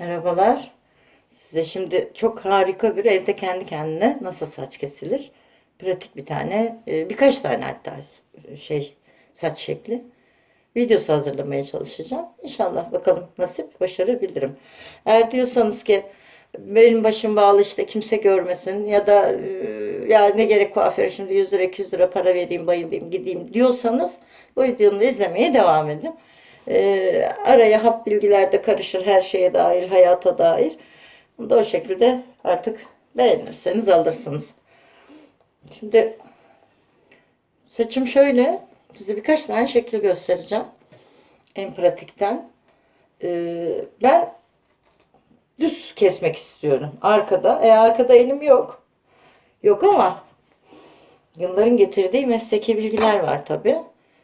Merhabalar. Size şimdi çok harika bir evde kendi kendine nasıl saç kesilir? Pratik bir tane, e, birkaç tane hatta şey saç şekli videosu hazırlamaya çalışacağım. İnşallah bakalım nasip başarabilirim. Eğer diyorsanız ki benim başım bağlı işte kimse görmesin ya da e, ya ne gerek kuaföre şimdi 100 lira 200 lira para vereyim bayılayım gideyim diyorsanız bu videomu izlemeye devam edin. E, araya hap bilgiler de karışır her şeye dair, hayata dair. Bunu da o şekilde artık beğenirseniz alırsınız. Şimdi saçım şöyle. Size birkaç tane şekil göstereceğim. En pratikten. Ee, ben düz kesmek istiyorum. Arkada. E arkada elim yok. Yok ama yılların getirdiği mesleki bilgiler var tabi.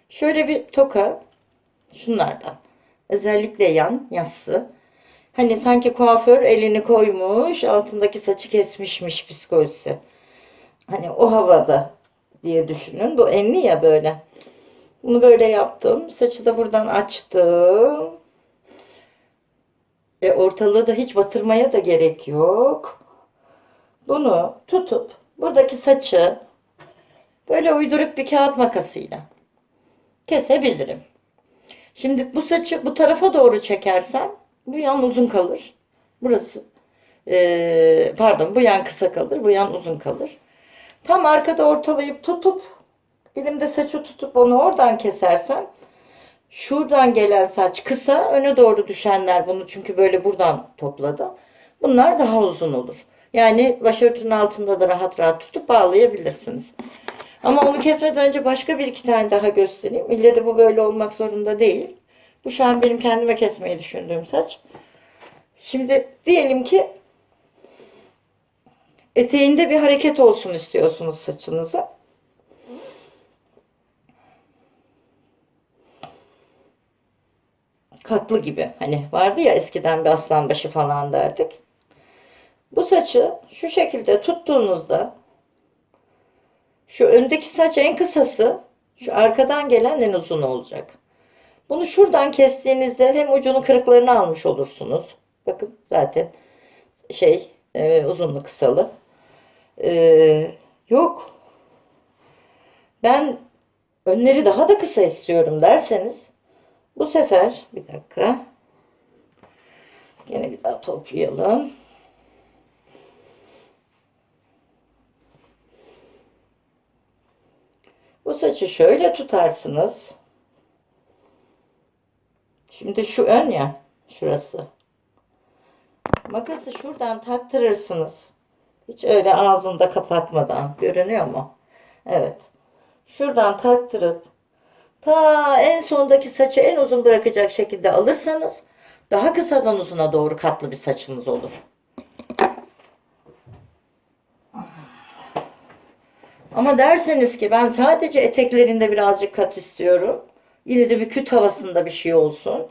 Şöyle bir toka şunlardan. Özellikle yan yassı. Hani sanki kuaför elini koymuş, altındaki saçı kesmişmiş psikolojisi. Hani o havada diye düşünün. Bu enli ya böyle. Bunu böyle yaptım. Saçı da buradan açtım. E ortalığı da hiç batırmaya da gerek yok. Bunu tutup buradaki saçı böyle uyduruk bir kağıt makasıyla kesebilirim. Şimdi bu saçı bu tarafa doğru çekersem bu yan uzun kalır. Burası e, pardon bu yan kısa kalır. Bu yan uzun kalır. Tam arkada ortalayıp tutup elimde saçı tutup onu oradan kesersem şuradan gelen saç kısa öne doğru düşenler bunu çünkü böyle buradan topladı. Bunlar daha uzun olur. Yani başörtünün altında da rahat rahat tutup bağlayabilirsiniz. Ama onu kesmeden önce başka bir iki tane daha göstereyim. İlle de bu böyle olmak zorunda değil. Bu şu an benim kendime kesmeyi düşündüğüm saç. Şimdi diyelim ki eteğinde bir hareket olsun istiyorsunuz saçınızı. Katlı gibi. Hani vardı ya eskiden bir aslan başı falan derdik. Bu saçı şu şekilde tuttuğunuzda şu öndeki saç en kısası şu arkadan gelen en uzun olacak. Bunu şuradan kestiğinizde hem ucunu kırıklarını almış olursunuz. Bakın zaten şey e, uzunlu kısalı. E, yok. Ben önleri daha da kısa istiyorum derseniz bu sefer bir dakika. Yine bir daha toplayalım. Bu saçı şöyle tutarsınız. Şimdi şu ön ya. Şurası. Makası şuradan taktırırsınız. Hiç öyle ağzında kapatmadan. Görünüyor mu? Evet. Şuradan taktırıp ta en sondaki saçı en uzun bırakacak şekilde alırsanız daha kısadan uzuna doğru katlı bir saçınız olur. Ama derseniz ki ben sadece eteklerinde birazcık kat istiyorum. Yine de bir küt havasında bir şey olsun.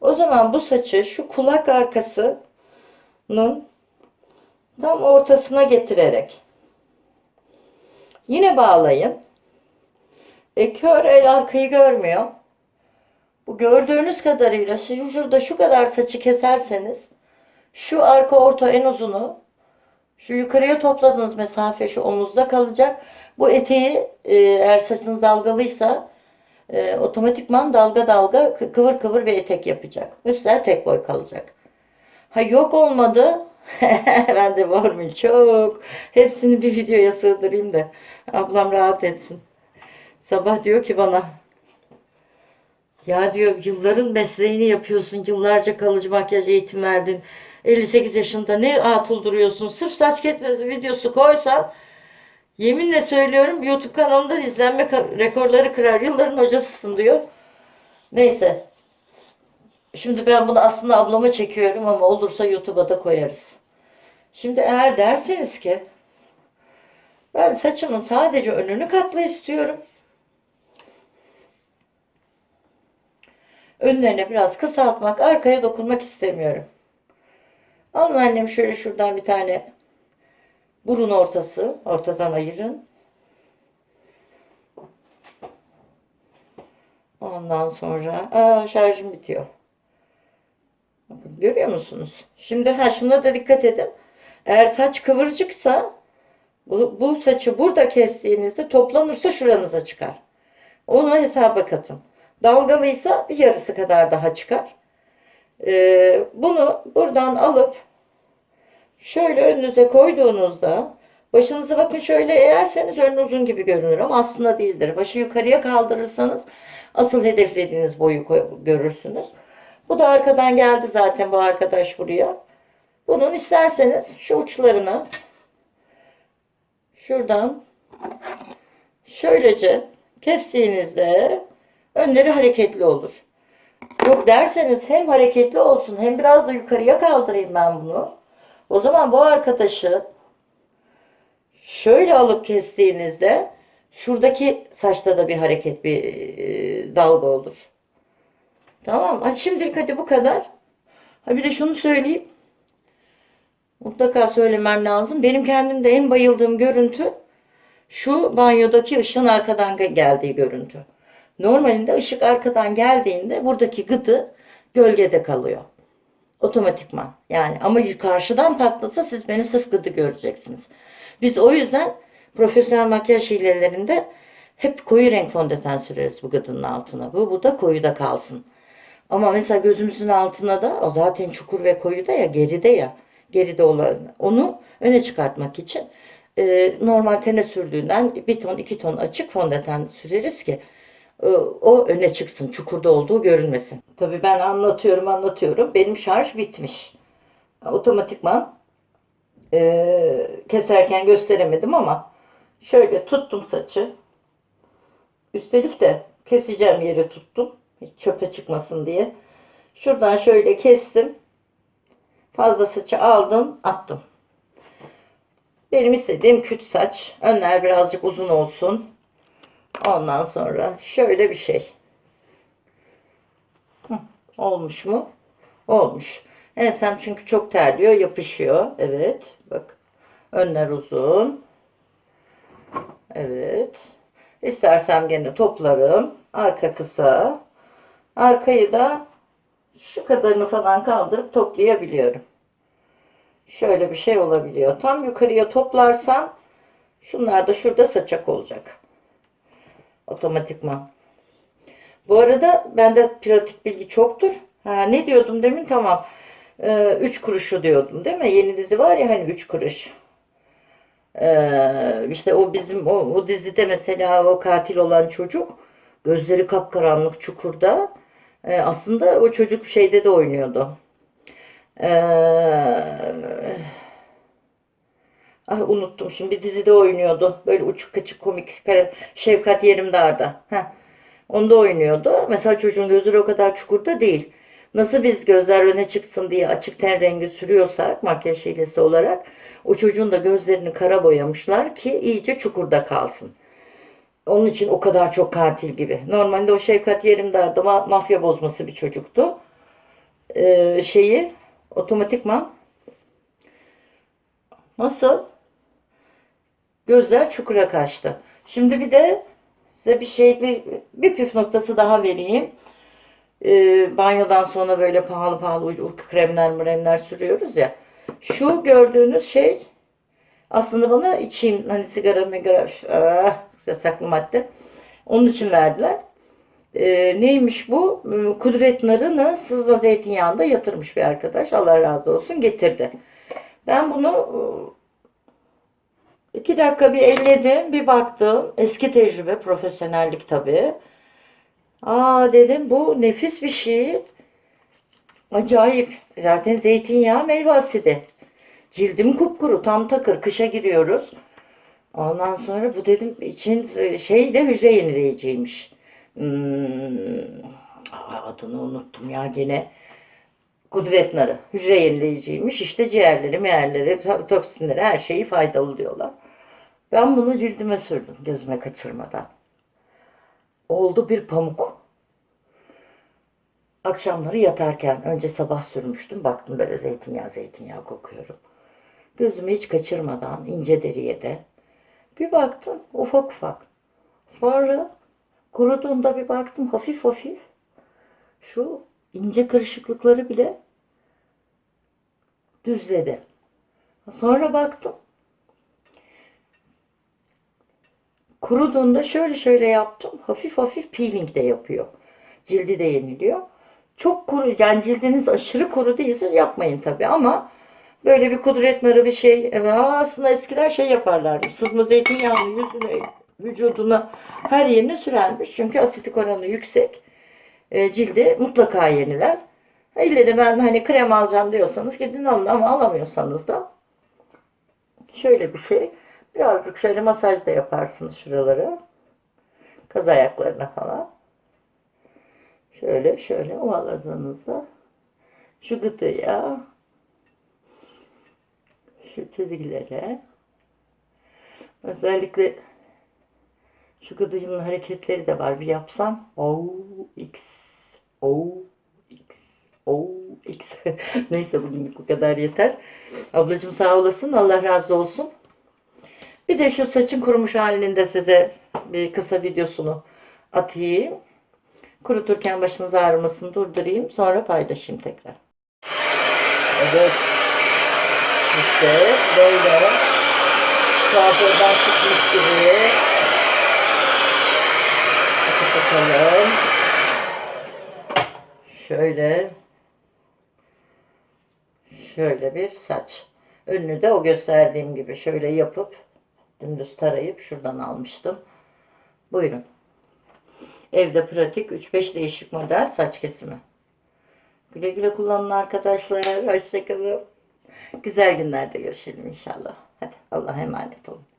O zaman bu saçı şu kulak arkasının tam ortasına getirerek yine bağlayın. E kör el arkayı görmüyor. Bu gördüğünüz kadarıyla siz şurada şu kadar saçı keserseniz şu arka orta en uzunu şu yukarıya topladığınız mesafe şu omuzda kalacak. Bu eteği e, eğer saçınız dalgalıysa e, otomatikman dalga dalga kıvır kıvır bir etek yapacak. Üstler tek boy kalacak. Ha yok olmadı. ben de var mı çok. Hepsini bir videoya sığdırayım da ablam rahat etsin. Sabah diyor ki bana ya diyor yılların mesleğini yapıyorsun. Yıllarca kalıcı makyaj eğitim verdin. 58 yaşında ne atıl duruyorsun. Sırf saç ketmesi videosu koysan yeminle söylüyorum YouTube kanalımda izlenme rekorları kırar. Yılların hocasısın diyor. Neyse. Şimdi ben bunu aslında ablama çekiyorum ama olursa YouTube'a da koyarız. Şimdi eğer derseniz ki ben saçımın sadece önünü katlı istiyorum. Önlerine biraz kısaltmak, arkaya dokunmak istemiyorum. Alın annem şöyle şuradan bir tane burun ortası. Ortadan ayırın. Ondan sonra aa, şarjım bitiyor. Görüyor musunuz? Şimdi ha şuna da dikkat edin. Eğer saç kıvırcıksa bu, bu saçı burada kestiğinizde toplanırsa şuranıza çıkar. Onu hesaba katın. Dalgalıysa bir yarısı kadar daha çıkar. Ee, bunu buradan alıp şöyle önünüze koyduğunuzda başınızı bakın şöyle eğerseniz ön uzun gibi görünür ama aslında değildir. Başı yukarıya kaldırırsanız asıl hedeflediğiniz boyu görürsünüz. Bu da arkadan geldi zaten bu arkadaş buraya. Bunun isterseniz şu uçlarını şuradan şöylece kestiğinizde önleri hareketli olur. Yok derseniz hem hareketli olsun hem biraz da yukarıya kaldırayım ben bunu. O zaman bu arkadaşı şöyle alıp kestiğinizde şuradaki saçta da bir hareket bir e, dalga olur. Tamam. Hadi şimdilik hadi bu kadar. Ha bir de şunu söyleyeyim. Mutlaka söylemem lazım. Benim kendimde en bayıldığım görüntü şu banyodaki ışığın arkadan ge- geldiği görüntü. Normalinde ışık arkadan geldiğinde buradaki gıdı gölgede kalıyor. Otomatikman. Yani ama karşıdan patlasa siz beni sırf gıdı göreceksiniz. Biz o yüzden profesyonel makyaj hilelerinde hep koyu renk fondöten süreriz bu gıdının altına. Bu burada koyuda kalsın. Ama mesela gözümüzün altına da o zaten çukur ve koyuda ya geride ya geride olan onu öne çıkartmak için e, normal tene sürdüğünden bir ton iki ton açık fondöten süreriz ki o öne çıksın çukurda olduğu görünmesin. Tabii ben anlatıyorum anlatıyorum benim şarj bitmiş. Otomatikman e, keserken gösteremedim ama şöyle tuttum saçı. Üstelik de keseceğim yeri tuttum. Hiç çöpe çıkmasın diye. Şuradan şöyle kestim. Fazla saçı aldım, attım. Benim istediğim küt saç. Önler birazcık uzun olsun. Ondan sonra şöyle bir şey. Hı, olmuş mu? Olmuş. Ensem çünkü çok terliyor, yapışıyor. Evet, bak. Önler uzun. Evet. İstersem gene toplarım. Arka kısa. Arkayı da şu kadarını falan kaldırıp toplayabiliyorum. Şöyle bir şey olabiliyor. Tam yukarıya toplarsam şunlar da şurada saçak olacak. Otomatikman. Bu arada bende pratik bilgi çoktur. Ha, ne diyordum demin? Tamam. Ee, üç kuruşu diyordum değil mi? Yeni dizi var ya hani üç kuruş. Ee, işte o bizim o, o dizide mesela o katil olan çocuk gözleri kapkaranlık çukurda. Ee, aslında o çocuk şeyde de oynuyordu. Ee, ah unuttum şimdi dizide oynuyordu. Böyle uçuk kaçık komik kare- Şevkat Yerimdar'da. Heh. Onda oynuyordu. Mesela çocuğun gözleri o kadar çukurda değil. Nasıl biz gözler öne çıksın diye açık ten rengi sürüyorsak makyaj hilesi olarak o çocuğun da gözlerini kara boyamışlar ki iyice çukurda kalsın. Onun için o kadar çok katil gibi. Normalde o Şevkat Yerimdar'da ma- mafya bozması bir çocuktu. Ee, şeyi otomatikman nasıl? Gözler çukura kaçtı. Şimdi bir de size bir şey bir, bir püf noktası daha vereyim. Ee, banyodan sonra böyle pahalı pahalı uy- kremler mremler sürüyoruz ya. Şu gördüğünüz şey aslında bana içeyim hani sigara migara ah, yasaklı madde. Onun için verdiler. Ee, neymiş bu? Hmm, Kudret narını sızma zeytinyağında yatırmış bir arkadaş. Allah razı olsun getirdi. Ben bunu iki dakika bir elledim, bir baktım. Eski tecrübe, profesyonellik tabii. Aa dedim bu nefis bir şey. Acayip. Zaten zeytinyağı meyve asidi. Cildim kupkuru, tam takır. Kışa giriyoruz. Ondan sonra bu dedim için şey de hücre yenileyiciymiş. Hmm, adını unuttum ya gene. Kudret narı. Hücre yenileyiciymiş. İşte ciğerleri, meğerleri, to- toksinleri her şeyi faydalı diyorlar. Ben bunu cildime sürdüm gözüme kaçırmadan. Oldu bir pamuk. Akşamları yatarken önce sabah sürmüştüm. Baktım böyle zeytinyağı zeytinyağı kokuyorum. Gözümü hiç kaçırmadan ince deriye de. Bir baktım ufak ufak. Sonra kuruduğunda bir baktım hafif hafif. Şu ince kırışıklıkları bile düzledi. Sonra baktım. Kuruduğunda şöyle şöyle yaptım. Hafif hafif peeling de yapıyor. Cildi de yeniliyor. Çok kuru, yani cildiniz aşırı kuru değilse yapmayın tabii ama böyle bir kudret narı bir şey. Aslında eskiler şey yaparlardı. Sızma zeytinyağını yüzüne, vücuduna her yerine sürermiş. Çünkü asitik oranı yüksek. E, cildi mutlaka yeniler. İlle de ben hani krem alacağım diyorsanız gidin alın ama alamıyorsanız da şöyle bir şey. Birazcık şöyle masaj da yaparsınız şuraları. Kaz ayaklarına falan. Şöyle şöyle ovaladığınızda şu gıdıya şu çizgilere özellikle şu gıdığın hareketleri de var. Bir yapsam. O X O X O X Neyse bugünlük bu kadar yeter. Ablacığım sağ olasın. Allah razı olsun. Bir de şu saçın kurumuş halinin size bir kısa videosunu atayım. Kuruturken başınız ağrımasın durdurayım. Sonra paylaşayım tekrar. Evet. İşte böyle. Kuaförden çıkmış gibi. Bakalım. Şöyle. Şöyle bir saç. Önünü de o gösterdiğim gibi şöyle yapıp dümdüz tarayıp şuradan almıştım. Buyurun. Evde pratik 3-5 değişik model saç kesimi. Güle güle kullanın arkadaşlar. Hoşçakalın. Güzel günlerde görüşelim inşallah. Hadi Allah'a emanet olun.